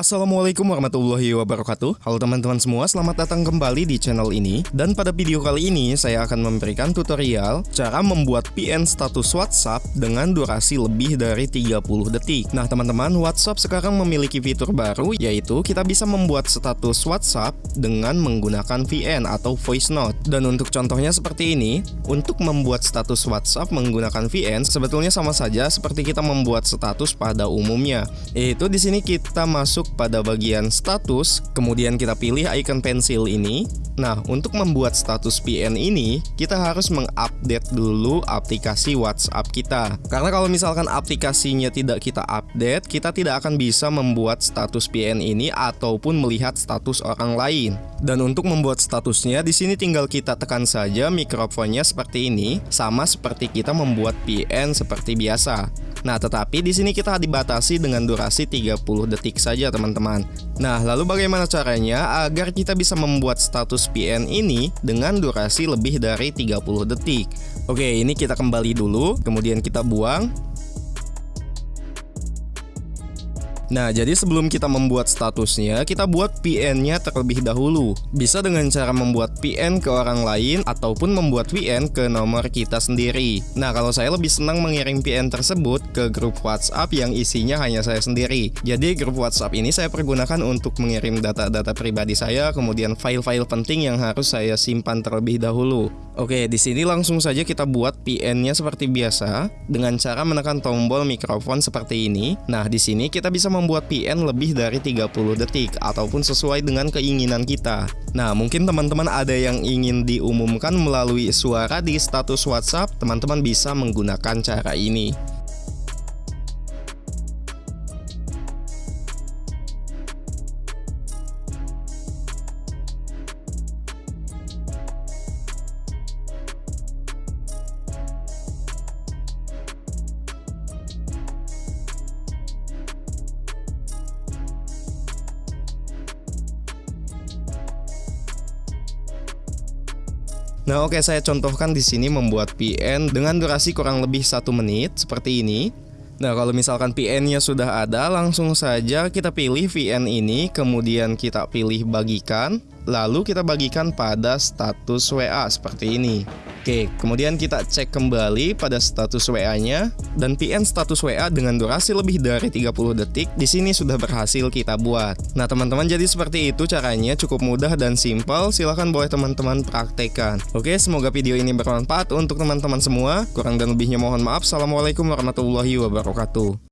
Assalamualaikum warahmatullahi wabarakatuh. Halo teman-teman semua, selamat datang kembali di channel ini. Dan pada video kali ini saya akan memberikan tutorial Cara membuat PN status WhatsApp dengan durasi lebih dari 30 detik. Nah teman-teman, WhatsApp sekarang memiliki fitur baru Yaitu kita bisa membuat status WhatsApp dengan menggunakan VN atau voice note. Dan untuk contohnya seperti ini Untuk membuat status WhatsApp menggunakan VN Sebetulnya sama saja seperti kita membuat status pada umumnya. Yaitu di sini kita masuk pada bagian status, kemudian kita pilih icon pensil ini. Nah, untuk membuat status PN ini, kita harus mengupdate dulu aplikasi WhatsApp kita. Karena kalau misalkan aplikasinya tidak kita update, kita tidak akan bisa membuat status PN ini ataupun melihat status orang lain. Dan untuk membuat statusnya, di sini tinggal kita tekan saja mikrofonnya seperti ini, sama seperti kita membuat PN seperti biasa. Nah, tetapi di sini kita dibatasi dengan durasi 30 detik saja, teman-teman. Nah, lalu bagaimana caranya agar kita bisa membuat status PN ini dengan durasi lebih dari 30 detik? Oke, ini kita kembali dulu, kemudian kita buang. Nah, jadi sebelum kita membuat statusnya, kita buat PN-nya terlebih dahulu. Bisa dengan cara membuat PN ke orang lain ataupun membuat VN ke nomor kita sendiri. Nah, kalau saya lebih senang mengirim PN tersebut ke grup WhatsApp yang isinya hanya saya sendiri. Jadi grup WhatsApp ini saya pergunakan untuk mengirim data-data pribadi saya, kemudian file-file penting yang harus saya simpan terlebih dahulu. Oke, di sini langsung saja kita buat PN-nya seperti biasa dengan cara menekan tombol mikrofon seperti ini. Nah, di sini kita bisa membuat PN lebih dari 30 detik ataupun sesuai dengan keinginan kita. Nah, mungkin teman-teman ada yang ingin diumumkan melalui suara di status WhatsApp, teman-teman bisa menggunakan cara ini. Nah oke saya contohkan di sini membuat PN dengan durasi kurang lebih satu menit seperti ini. Nah kalau misalkan PN-nya sudah ada langsung saja kita pilih VN ini kemudian kita pilih bagikan lalu kita bagikan pada status WA seperti ini. Oke, kemudian kita cek kembali pada status WA-nya dan PN status WA dengan durasi lebih dari 30 detik di sini sudah berhasil kita buat. Nah, teman-teman jadi seperti itu caranya cukup mudah dan simpel. Silahkan boleh teman-teman praktekkan. Oke, semoga video ini bermanfaat untuk teman-teman semua. Kurang dan lebihnya mohon maaf. Assalamualaikum warahmatullahi wabarakatuh.